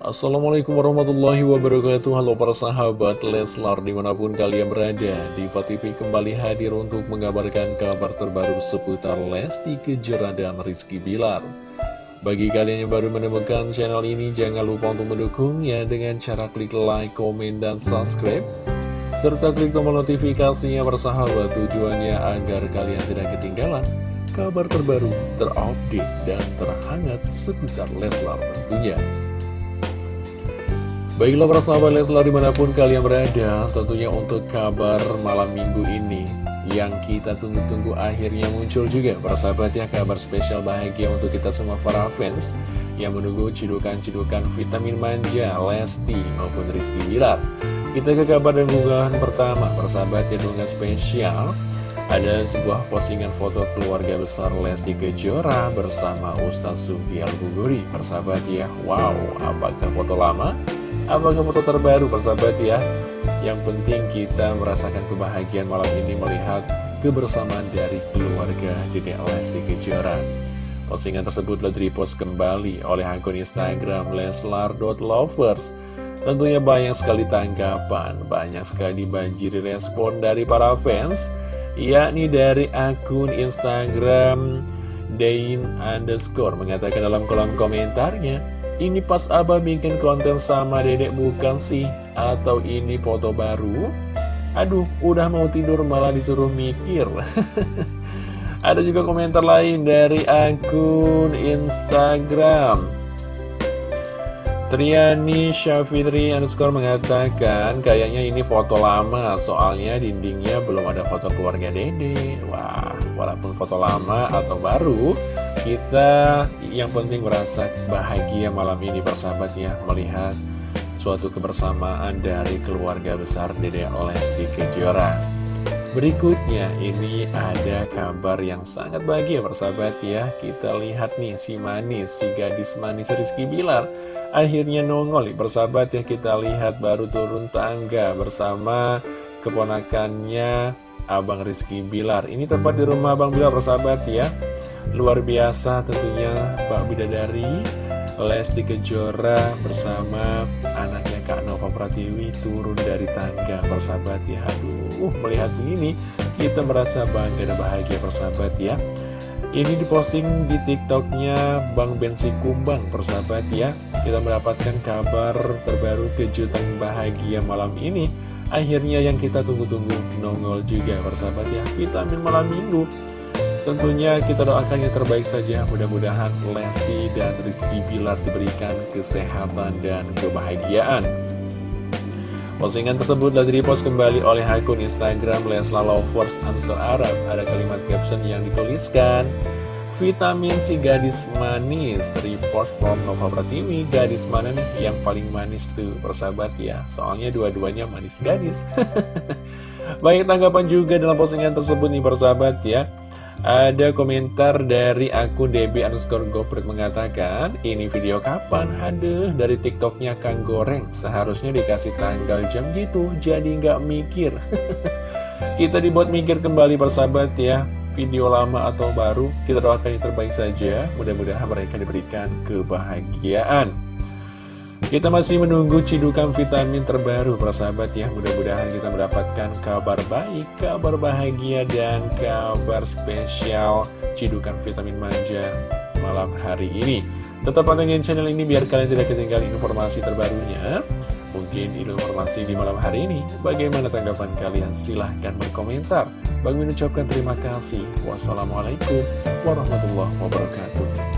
Assalamualaikum warahmatullahi wabarakatuh. Halo para sahabat Leslar di mana pun kalian berada Diva TV kembali hadir untuk mengabarkan kabar terbaru seputar Lesti Kejora dan Rizky Bilar. Bagi kalian yang baru menemukan channel ini jangan lupa untuk mendukungnya dengan cara klik like, komen, dan subscribe. Serta klik tombol notifikasinya bersahabat tujuannya agar kalian tidak ketinggalan kabar terbaru, terupdate, dan terhangat seputar Leslar tentunya. Baiklah para sahabat Leslar di mana pun kalian berada Tentunya untuk kabar malam minggu ini Yang kita tunggu-tunggu akhirnya muncul juga. Para sahabat ya kabar spesial bahagia untuk kita semua para fans Yang menunggu cidukan-cidukan vitamin manja Lesti maupun Rizky Bilar. Kita ke kabar dan unggahan pertama. Para sahabat ya unggahan spesial. Ada sebuah postingan foto keluarga besar Lesti Kejora bersama Ustaz Sufi Al-Buguri. Persahabat ya, wow, apakah foto lama? Apakah foto terbaru persahabat ya? Yang penting kita merasakan kebahagiaan malam ini melihat kebersamaan dari keluarga Dede Lesti Kejora. Postingan tersebut telah direpost kembali oleh akun Instagram leslar.lovers. Tentunya banyak sekali tanggapan, banyak sekali dibanjiri respon dari para fans, yakni dari akun Instagram Dain underscore mengatakan dalam kolom komentarnya, ini pas abah bikin konten sama dedek bukan sih? Atau ini foto baru? Aduh, udah mau tidur malah disuruh mikir. Ada juga komentar lain dari akun Instagram. Triani Syafitri underscore mengatakan kayaknya ini foto lama soalnya dindingnya belum ada foto keluarga dede. Wah walaupun foto lama atau baru kita yang penting merasa bahagia malam ini bersahabat ya melihat suatu kebersamaan dari keluarga besar dede Lesti Kejora Berikutnya ini ada kabar yang sangat bahagia persahabat ya. Kita lihat nih si manis, si gadis manis Rizky Bilar Akhirnya nongol nih persahabat ya. Kita lihat baru turun tangga bersama keponakannya Abang Rizky Bilar. Ini tempat di rumah Abang Bilar persahabat ya. Luar biasa tentunya Pak Bidadari Lesti Kejora bersama anaknya Kak Nova Pratiwi turun dari tangga persahabat ya. Aduh melihat ini kita merasa bangga dan bahagia persahabat ya. Ini diposting di tiktoknya Bang Bensi Kumbang persahabat ya. Kita mendapatkan kabar terbaru kejutan bahagia malam ini. Akhirnya yang kita tunggu-tunggu nongol juga persahabat ya. Vitamin malam minggu Tentunya kita doakan yang terbaik saja. Mudah-mudahan Lesti dan Rizky Bilar diberikan kesehatan dan kebahagiaan. Postingan tersebut telah direpost kembali oleh akun Instagram Lesla Lovers underscore Arab. Ada kalimat caption yang dituliskan Vitamin si gadis manis. Repost from Nova Pratiwi Gadis mana nih yang paling manis tuh Persahabat ya? Soalnya dua-duanya manis gadis. Baik tanggapan juga dalam postingan tersebut nih persahabat ya ada komentar dari akun DB underscore Goprit mengatakan Ini video kapan? Haduh, dari tiktoknya Kang Goreng. Seharusnya dikasih tanggal jam gitu Jadi nggak mikir. Kita dibuat mikir kembali persahabat ya. Video lama atau baru Kita doakan yang terbaik saja. Mudah-mudahan mereka diberikan kebahagiaan kita masih menunggu cidukan vitamin terbaru persahabat ya. Mudah-mudahan kita mendapatkan kabar baik, kabar bahagia, dan kabar spesial cidukan vitamin manja malam hari ini. Tetap pantengin channel ini biar kalian tidak ketinggalan informasi terbarunya. Mungkin informasi di malam hari ini. Bagaimana tanggapan kalian? Silahkan berkomentar. Bang mengucapkan terima kasih. Wassalamualaikum warahmatullahi wabarakatuh